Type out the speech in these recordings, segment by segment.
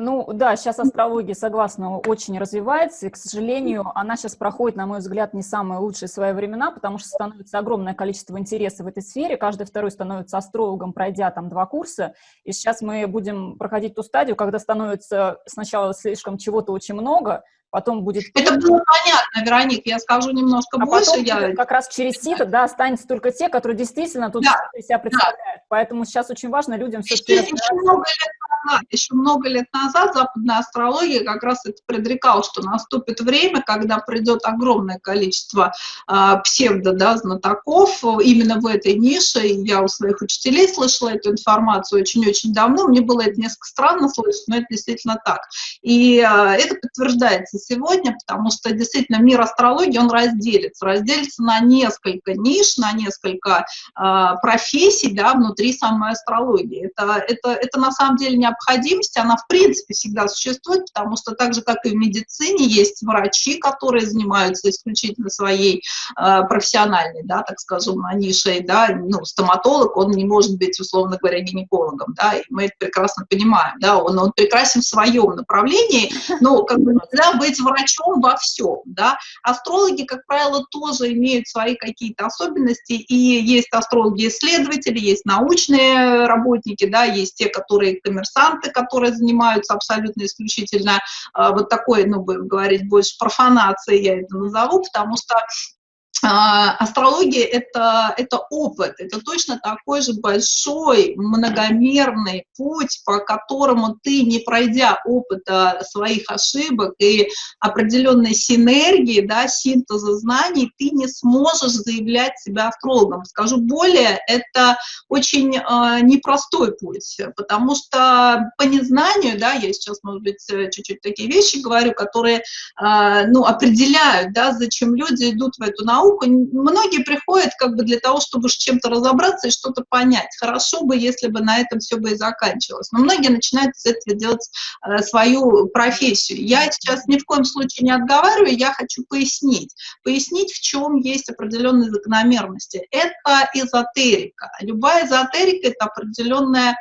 Ну да, сейчас астрология, согласна, очень развивается, и, к сожалению, она сейчас проходит, на мой взгляд, не самые лучшие свои времена, потому что становится огромное количество интереса в этой сфере, каждый второй становится астрологом, пройдя там два курса, и сейчас мы будем проходить ту стадию, когда становится сначала слишком чего-то очень много, потом будет... Это было понятно, Вероник, я скажу немножко а больше. Потом я... как раз через сито, да, останется только те, которые действительно тут да, себя представляют. Да. Поэтому сейчас очень важно людям все-таки... Еще, еще много лет назад, еще много лет назад западная астрология как раз это предрекала, что наступит время, когда придет огромное количество э, псевдо, да, знатоков именно в этой нише. Я у своих учителей слышала эту информацию очень-очень давно. Мне было это несколько странно слышать, но это действительно так. И э, это подтверждается сегодня, потому что действительно мир астрологии, он разделится. Разделится на несколько ниш, на несколько э, профессий, да, внутри самой астрологии. Это, это, это на самом деле не необходимость, она в принципе всегда существует, потому что так же, как и в медицине, есть врачи, которые занимаются исключительно своей э, профессиональной, да, так скажем, нишей, да, ну, стоматолог, он не может быть, условно говоря, гинекологом, да, и мы это прекрасно понимаем, да, он, он прекрасен в своем направлении, но как бы нельзя быть врачом во всем, да. Астрологи, как правило, тоже имеют свои какие-то особенности, и есть астрологи-исследователи, есть научные работники, да, есть те, которые коммерсанты, которые занимаются абсолютно исключительно э, вот такой, ну, будем говорить, больше профанацией, я это назову, потому что астрология это, это опыт, это точно такой же большой, многомерный путь, по которому ты, не пройдя опыта своих ошибок и определенной синергии, да, синтеза знаний, ты не сможешь заявлять себя астрологом. Скажу более, это очень э, непростой путь, потому что по незнанию, да, я сейчас, может быть, чуть-чуть такие вещи говорю, которые, э, ну, определяют, да, зачем люди идут в эту науку, науку, многие приходят как бы для того, чтобы с чем-то разобраться и что-то понять. Хорошо бы, если бы на этом все бы и заканчивалось. Но многие начинают с этого делать э, свою профессию. Я сейчас ни в коем случае не отговариваю, я хочу пояснить. Пояснить, в чем есть определенные закономерности. Это эзотерика. Любая эзотерика — это определенная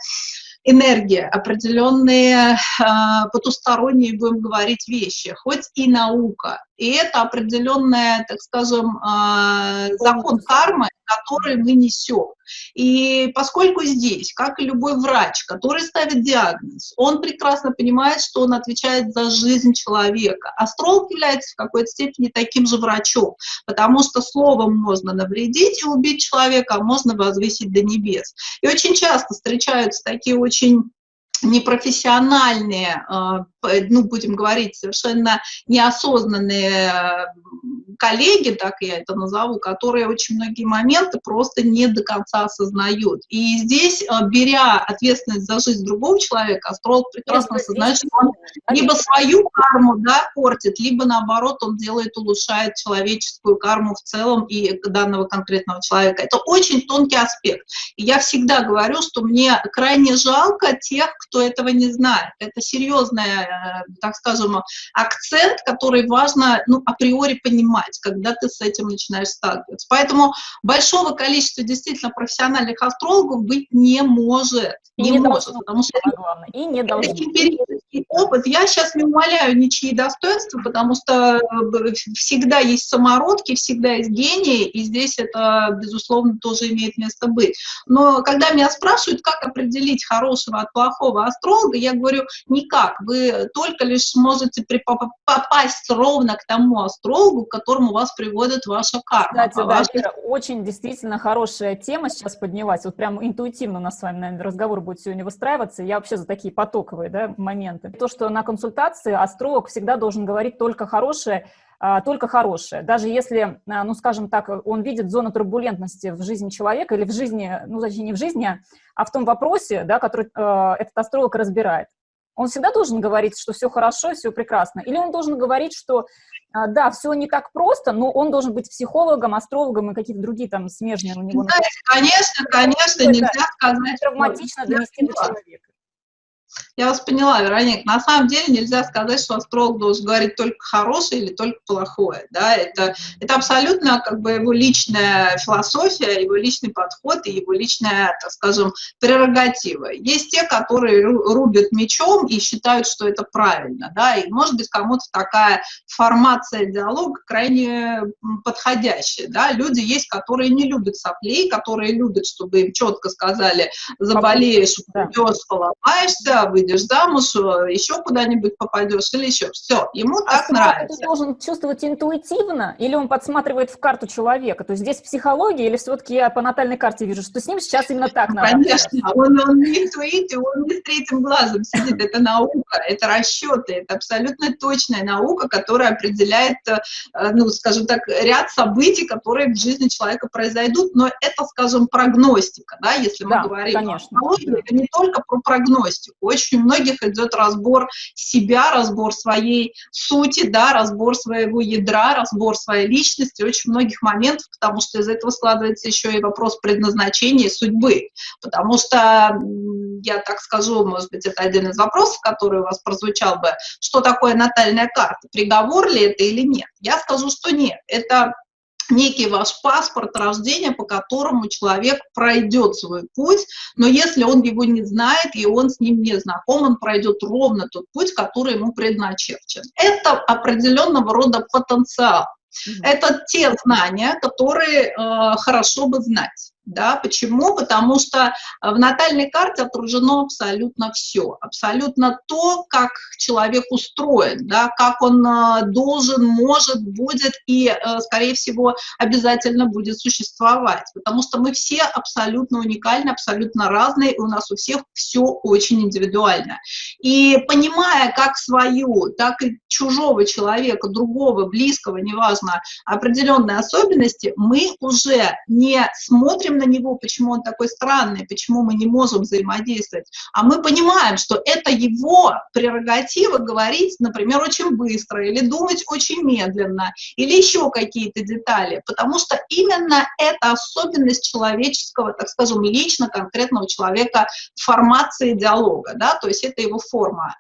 энергия, определенные э, потусторонние, будем говорить, вещи, хоть и наука. И это определенная, так скажем, э, закон кармы, который мы несем. И поскольку здесь, как и любой врач, который ставит диагноз, он прекрасно понимает, что он отвечает за жизнь человека. Астролог является в какой-то степени таким же врачом, потому что словом можно навредить и убить человека, а можно возвысить до небес. И очень часто встречаются такие очень непрофессиональные, э, ну, будем говорить, совершенно неосознанные коллеги, так я это назову, которые очень многие моменты просто не до конца осознают. И здесь, э, беря ответственность за жизнь другого человека, астролог прекрасно осознает, что он либо свою карму да, портит, либо наоборот он делает, улучшает человеческую карму в целом и данного конкретного человека. Это очень тонкий аспект. И я всегда говорю, что мне крайне жалко тех, кто этого не знает. Это серьезный, э, так скажем, акцент, который важно ну, априори понимать когда ты с этим начинаешь сталкиваться. Поэтому большого количества действительно профессиональных астрологов быть не может. И не, не может, должно, потому что и не должно. Опыт. Я сейчас не умоляю ничьи достоинства, потому что э, всегда есть самородки, всегда есть гении, и здесь это, безусловно, тоже имеет место быть. Но когда меня спрашивают, как определить хорошего от плохого астролога, я говорю, никак. Вы только лишь сможете попасть ровно к тому астрологу, который которому вас приводит ваша карма. Кстати, да, вашей... Вера, очень действительно хорошая тема сейчас поднялась. Вот прям интуитивно у нас с вами, наверное, разговор будет сегодня выстраиваться. Я вообще за такие потоковые да, моменты. То, что на консультации астролог всегда должен говорить только хорошее, а, только хорошее. Даже если, а, ну, скажем так, он видит зону турбулентности в жизни человека или в жизни, ну, точнее, не в жизни, а в том вопросе, да, который э, этот астролог разбирает. Он всегда должен говорить, что все хорошо, все прекрасно. Или он должен говорить, что а, да, все не так просто, но он должен быть психологом, астрологом и какие-то другие там смежные у него. Знаете, конечно, конечно, нельзя сказать. Травматично донести до человека. Я вас поняла, Вероника. На самом деле нельзя сказать, что астролог должен говорить только хорошее или только плохое. Да? Это, это абсолютно как бы его личная философия, его личный подход и его личная, так скажем, прерогатива. Есть те, которые рубят мечом и считают, что это правильно. Да? И может быть кому-то такая формация диалога крайне подходящая. Да? Люди есть, которые не любят соплей, которые любят, чтобы им четко сказали, заболеешь, упадешь, поломаешься, выйдешь замуж, э, еще куда-нибудь попадешь или еще. Все, ему а так нравится. Ты должен чувствовать интуитивно или он подсматривает в карту человека? То есть здесь психология или все-таки я по натальной карте вижу, что с ним сейчас именно так надо? Конечно, он, он не интуитив, он не с третьим глазом сидит. Это наука, это расчеты, это абсолютно точная наука, которая определяет, э, ну, скажем так, ряд событий, которые в жизни человека произойдут, но это, скажем, прогностика, да, если мы да, говорим конечно. о психологии, это не только про прогностику. Очень многих идет разбор себя, разбор своей сути, да, разбор своего ядра, разбор своей личности, очень многих моментов, потому что из этого складывается еще и вопрос предназначения судьбы. Потому что, я так скажу, может быть, это один из вопросов, который у вас прозвучал бы, что такое натальная карта, приговор ли это или нет? Я скажу, что нет. Это некий ваш паспорт рождения, по которому человек пройдет свой путь, но если он его не знает и он с ним не знаком, он пройдет ровно тот путь, который ему предначерчен. Это определенного рода потенциал. Mm -hmm. Это те знания, которые э, хорошо бы знать. Да, почему? Потому что э, в натальной карте отражено абсолютно все, абсолютно то, как человек устроен, да, как он э, должен, может, будет и, э, скорее всего, обязательно будет существовать. Потому что мы все абсолютно уникальны, абсолютно разные, и у нас у всех все очень индивидуально. И понимая как свою, так и чужого человека, другого, близкого, неважно, определенные особенности, мы уже не смотрим на него, почему он такой странный, почему мы не можем взаимодействовать, а мы понимаем, что это его прерогатива говорить, например, очень быстро, или думать очень медленно, или еще какие-то детали, потому что именно это особенность человеческого, так скажем, лично конкретного человека формации диалога, да, то есть это его форма.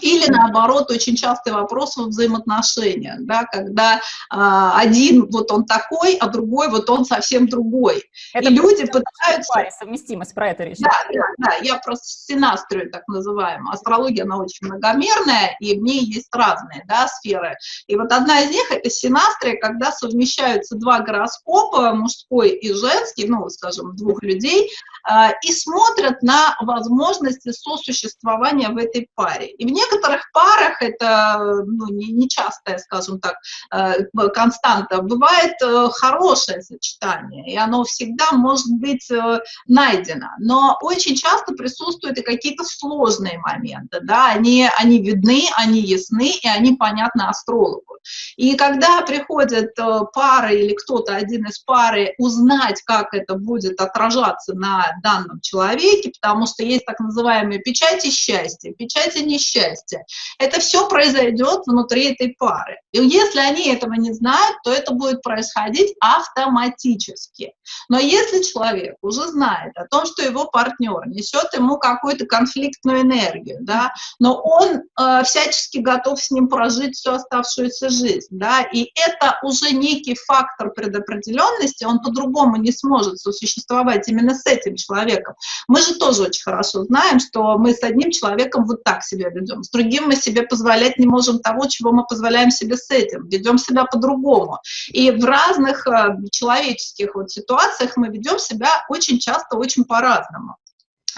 Или наоборот, очень частый вопрос во взаимоотношениях, да, когда а, один вот он такой, а другой вот он совсем другой. Это и люди пытаются... Паре, совместимость, про это речь. Да, да, да, я просто синастрию так называемую. Астрология, она очень многомерная, и в ней есть разные да, сферы. И вот одна из них — это синастрия, когда совмещаются два гороскопа, мужской и женский, ну, скажем, двух людей, а, и смотрят на возможности сосуществования в этой паре паре. И в некоторых парах это ну, не, не частая, скажем так, э, константа. Бывает э, хорошее сочетание, и оно всегда может быть э, найдено. Но очень часто присутствуют и какие-то сложные моменты. Да? Они, они видны, они ясны, и они понятны астрологу. И когда приходят пары или кто-то один из пары узнать, как это будет отражаться на данном человеке, потому что есть так называемые печати счастья, печати несчастья. Это все произойдет внутри этой пары. И если они этого не знают, то это будет происходить автоматически. Но если человек уже знает о том, что его партнер несет ему какую-то конфликтную энергию, да, но он э, всячески готов с ним прожить всю оставшуюся жизнь, да, и это уже некий фактор предопределенности, он по-другому не сможет сосуществовать именно с этим человеком. Мы же тоже очень хорошо знаем, что мы с одним человеком вот так себя ведем, с другим мы себе позволять не можем того, чего мы позволяем себе с этим, ведем себя по-другому. И в разных э, человеческих вот ситуациях мы ведем себя очень часто очень по-разному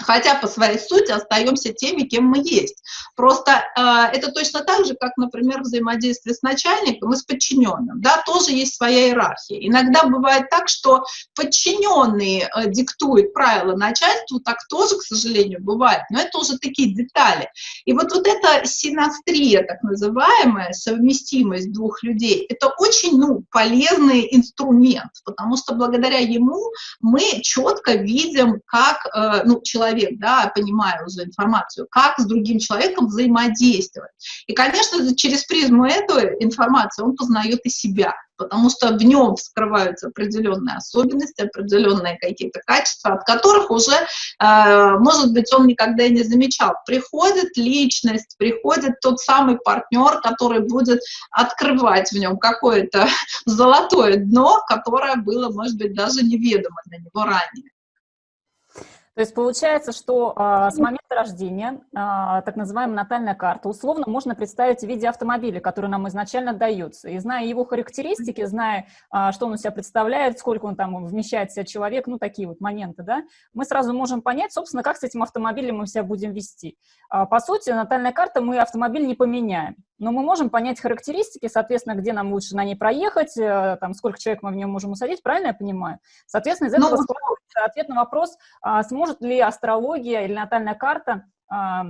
хотя по своей сути остаемся теми, кем мы есть. Просто э, это точно так же, как, например, взаимодействие с начальником и с подчиненным. Да, тоже есть своя иерархия. Иногда бывает так, что подчиненные э, диктуют правила начальству, так тоже, к сожалению, бывает. Но это уже такие детали. И вот, вот эта синастрия, так называемая, совместимость двух людей, это очень ну, полезный инструмент, потому что благодаря ему мы четко видим, как э, ну, человек человек, да, понимая уже информацию, как с другим человеком взаимодействовать. И, конечно, через призму этой информации он познает и себя, потому что в нем скрываются определенные особенности, определенные какие-то качества, от которых уже, э, может быть, он никогда и не замечал. Приходит личность, приходит тот самый партнер, который будет открывать в нем какое-то золотое дно, которое было, может быть, даже неведомо для него ранее. То есть получается, что а, с момента рождения а, так называемая натальная карта условно можно представить в виде автомобиля, который нам изначально дается. И зная его характеристики, зная, а, что он у себя представляет, сколько он там вмещает в себя человек, ну такие вот моменты, да, мы сразу можем понять, собственно, как с этим автомобилем мы себя будем вести. А, по сути, натальная карта мы автомобиль не поменяем но мы можем понять характеристики, соответственно, где нам лучше на ней проехать, э, там, сколько человек мы в нем можем усадить, правильно я понимаю? Соответственно, из этого ну, складывается ответ на вопрос, а, сможет ли астрология или натальная карта а,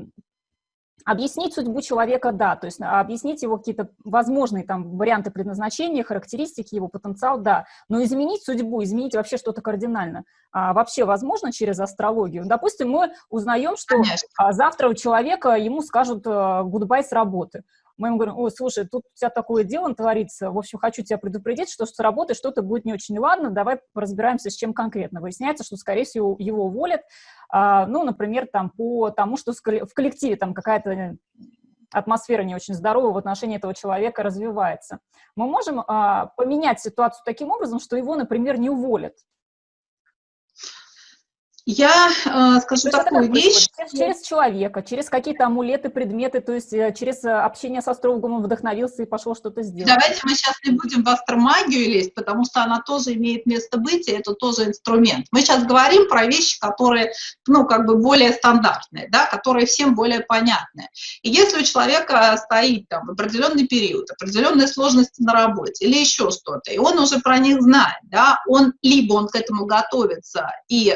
Объяснить судьбу человека, да, то есть а, объяснить его какие-то возможные там варианты предназначения, характеристики, его потенциал, да, но изменить судьбу, изменить вообще что-то кардинально, а, вообще возможно через астрологию. Допустим, мы узнаем, что а, завтра у человека ему скажут гудбай с работы, мы ему говорим, ой, слушай, тут у тебя такое дело творится, в общем, хочу тебя предупредить, что с работой что-то будет не очень ладно, давай разбираемся, с чем конкретно. Выясняется, что, скорее всего, его уволят, а, ну, например, там, по тому, что в коллективе там какая-то атмосфера не очень здоровая в отношении этого человека развивается. Мы можем а, поменять ситуацию таким образом, что его, например, не уволят. Я э, скажу то такую вещь. Через, через человека, через какие-то амулеты, предметы, то есть э, через э, общение с астрологом он вдохновился и пошел что-то сделать. Давайте мы сейчас не будем в астромагию лезть, потому что она тоже имеет место быть, и это тоже инструмент. Мы сейчас говорим про вещи, которые, ну, как бы более стандартные, да, которые всем более понятны. И если у человека стоит там определенный период, определенные сложности на работе или еще что-то, и он уже про них знает, да, он либо он к этому готовится и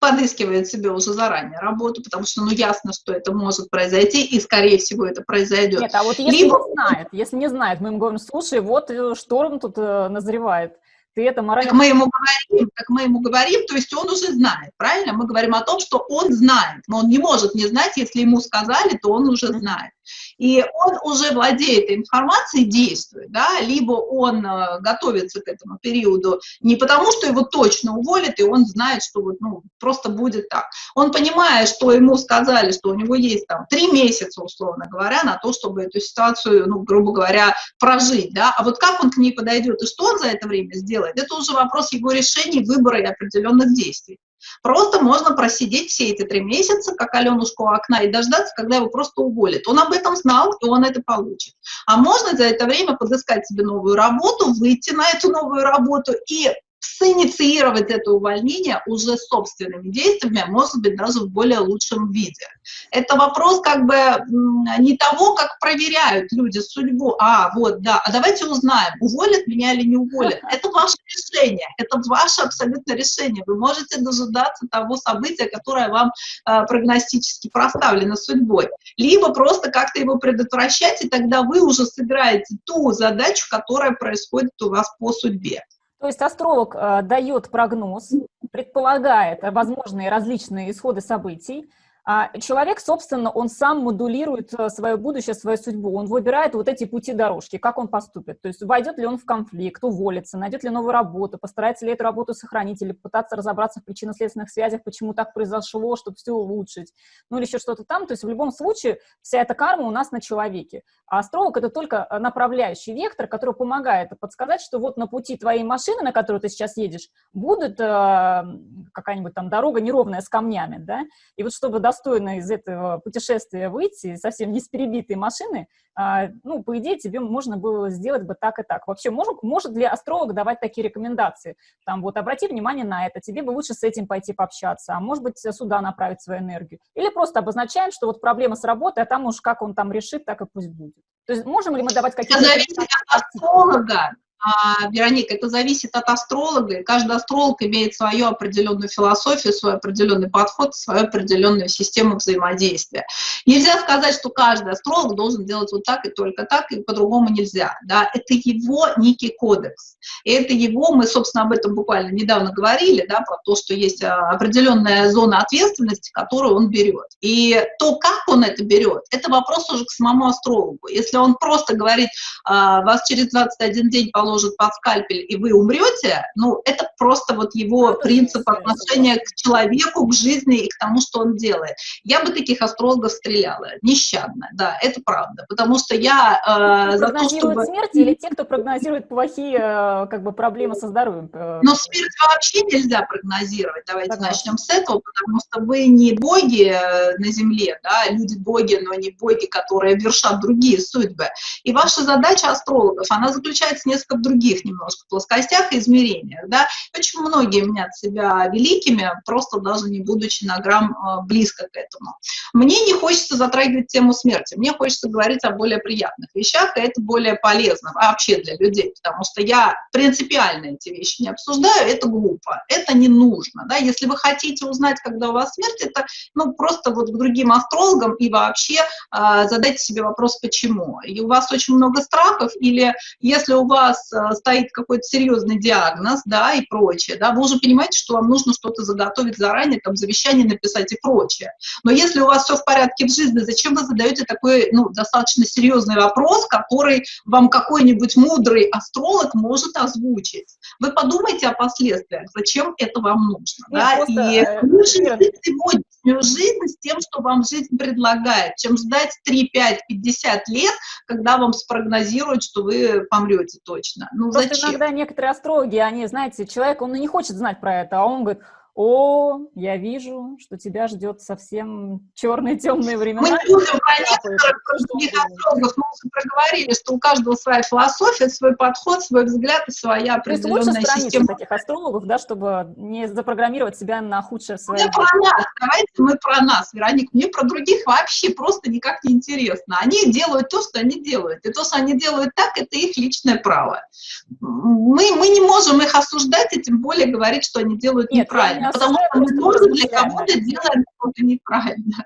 подыскивает себе уже заранее работу, потому что, ну, ясно, что это может произойти, и, скорее всего, это произойдет. Нет, а вот если Либо... не знает, если не знает, мы ему говорим, слушай, вот э, шторм тут э, назревает, ты это морально... Как мы ему говорим, как мы ему говорим, то есть он уже знает, правильно? Мы говорим о том, что он знает, но он не может не знать, если ему сказали, то он уже знает и он уже владеет информацией, действует, да, либо он э, готовится к этому периоду не потому, что его точно уволят, и он знает, что вот, ну, просто будет так. Он понимает, что ему сказали, что у него есть там три месяца, условно говоря, на то, чтобы эту ситуацию, ну, грубо говоря, прожить, да, а вот как он к ней подойдет и что он за это время сделает, это уже вопрос его решений, выбора и определенных действий. Просто можно просидеть все эти три месяца, как Аленушку у окна, и дождаться, когда его просто уволят. Он об этом знал, и он это получит. А можно за это время подыскать себе новую работу, выйти на эту новую работу и синициировать это увольнение уже собственными действиями, а может быть, даже в более лучшем виде. Это вопрос как бы не того, как проверяют люди судьбу, а вот, да, а давайте узнаем, уволят меня или не уволят. Это ваше решение, это ваше абсолютно решение. Вы можете дожидаться того события, которое вам э, прогностически проставлено судьбой, либо просто как-то его предотвращать, и тогда вы уже сыграете ту задачу, которая происходит у вас по судьбе. То есть астролог э, дает прогноз, предполагает возможные различные исходы событий, человек, собственно, он сам модулирует э, свое будущее, свою судьбу, он выбирает вот эти пути дорожки, как он поступит, то есть войдет ли он в конфликт, уволится, найдет ли новую работу, постарается ли эту работу сохранить или пытаться разобраться в причинно-следственных связях, почему так произошло, чтобы все улучшить, ну или еще что-то там, то есть в любом случае вся эта карма у нас на человеке. А астролог — это только э, направляющий вектор, который помогает подсказать, что вот на пути твоей машины, на которую ты сейчас едешь, будет э, какая-нибудь там дорога неровная с камнями, да, и вот чтобы достойно из этого путешествия выйти, совсем не с перебитой машины, а, ну, по идее, тебе можно было сделать бы так и так. Вообще, может, может ли астролог давать такие рекомендации? Там, вот, обрати внимание на это, тебе бы лучше с этим пойти пообщаться, а может быть, сюда направить свою энергию. Или просто обозначаем, что вот проблема с работой, а там уж как он там решит, так и пусть будет. То есть можем ли мы давать какие-то... Это зависит от астролога. А, Вероника, это зависит от астролога, и каждый астролог имеет свою определенную философию, свой определенный подход, свою определенную систему взаимодействия. Нельзя сказать, что каждый астролог должен делать вот так и только так, и по-другому нельзя. Да? Это его некий кодекс. И это его, мы, собственно, об этом буквально недавно говорили, да, про то, что есть а, определенная зона ответственности, которую он берет. И то, как он это берет, это вопрос уже к самому астрологу. Если он просто говорит, а, вас через 21 день положат под скальпель, и вы умрете, ну, это просто вот его это принцип отношения к человеку, к жизни и к тому, что он делает. Я бы таких астрологов стреляла, нещадно, да, это правда, потому что я... Э, за то, чтобы... смерть или те, кто прогнозирует плохие э, как бы, проблемы со здоровьем? Э? Но смерть вообще нельзя прогнозировать, давайте Согласна. начнем с этого, потому что вы не боги э, на земле, да, люди-боги, но не боги, которые вершат другие судьбы. И ваша задача астрологов, она заключается несколько в других немножко плоскостях и измерениях, да. Очень многие мнят себя великими, просто даже не будучи на грамм э, близко к этому. Мне не хочется затрагивать тему смерти, мне хочется говорить о более приятных вещах, и это более полезно вообще для людей, потому что я принципиально эти вещи не обсуждаю, это глупо, это не нужно, да. Если вы хотите узнать, когда у вас смерть, это, ну, просто вот к другим астрологам и вообще э, задайте себе вопрос, почему. И у вас очень много страхов, или если у вас Э, стоит какой-то серьезный диагноз, да, и прочее, да, вы уже понимаете, что вам нужно что-то заготовить заранее, там, завещание написать и прочее. Но если у вас все в порядке в жизни, зачем вы задаете такой, ну, достаточно серьезный вопрос, который вам какой-нибудь мудрый астролог может озвучить? Вы подумайте о последствиях, зачем это вам нужно, Нет, да, просто, и э, лучше сегодняшнюю жизнь с тем, что вам жизнь предлагает, чем ждать 3, 5, 50 лет, когда вам спрогнозируют, что вы помрете точно. Ну, Просто зачем? иногда некоторые астрологи, они, знаете, человек, он не хочет знать про это, а он говорит, о, я вижу, что тебя ждет совсем черные темные времена. Мы не будем про некоторых астрологов, мы уже проговорили, что у каждого своя философия, свой подход, свой взгляд и своя определенная То есть лучше система. таких астрологов, да, чтобы не запрограммировать себя на худшее свое. Мы про нас, давайте мы про нас, Вероник, мне про других вообще просто никак не интересно. Они делают то, что они делают, и то, что они делают так, это их личное право. Мы, мы не можем их осуждать, и тем более говорить, что они делают Нет, неправильно потому что мы тоже для кого-то делаем что-то неправильно.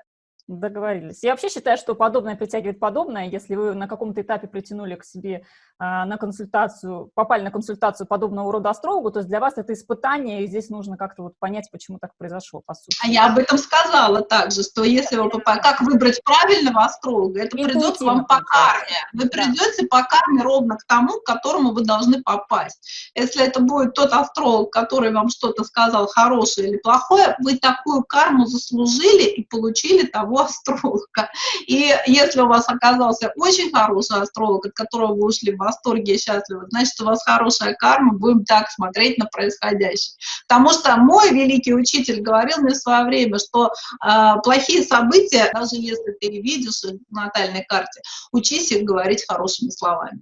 Договорились. Я вообще считаю, что подобное притягивает подобное. Если вы на каком-то этапе притянули к себе а, на консультацию, попали на консультацию подобного рода астрологу, то есть для вас это испытание, и здесь нужно как-то вот понять, почему так произошло, по сути. А я об этом сказала также, что если вы попали, как выбрать правильного астролога, это придет вам по карме. Вы придете по карме ровно к тому, к которому вы должны попасть. Если это будет тот астролог, который вам что-то сказал хорошее или плохое, вы такую карму заслужили и получили того астролога. И если у вас оказался очень хороший астролог, от которого вы ушли в восторге и счастливы, значит, у вас хорошая карма, будем так смотреть на происходящее. Потому что мой великий учитель говорил мне в свое время, что э, плохие события, даже если ты видишь в натальной карте, учись их говорить хорошими словами.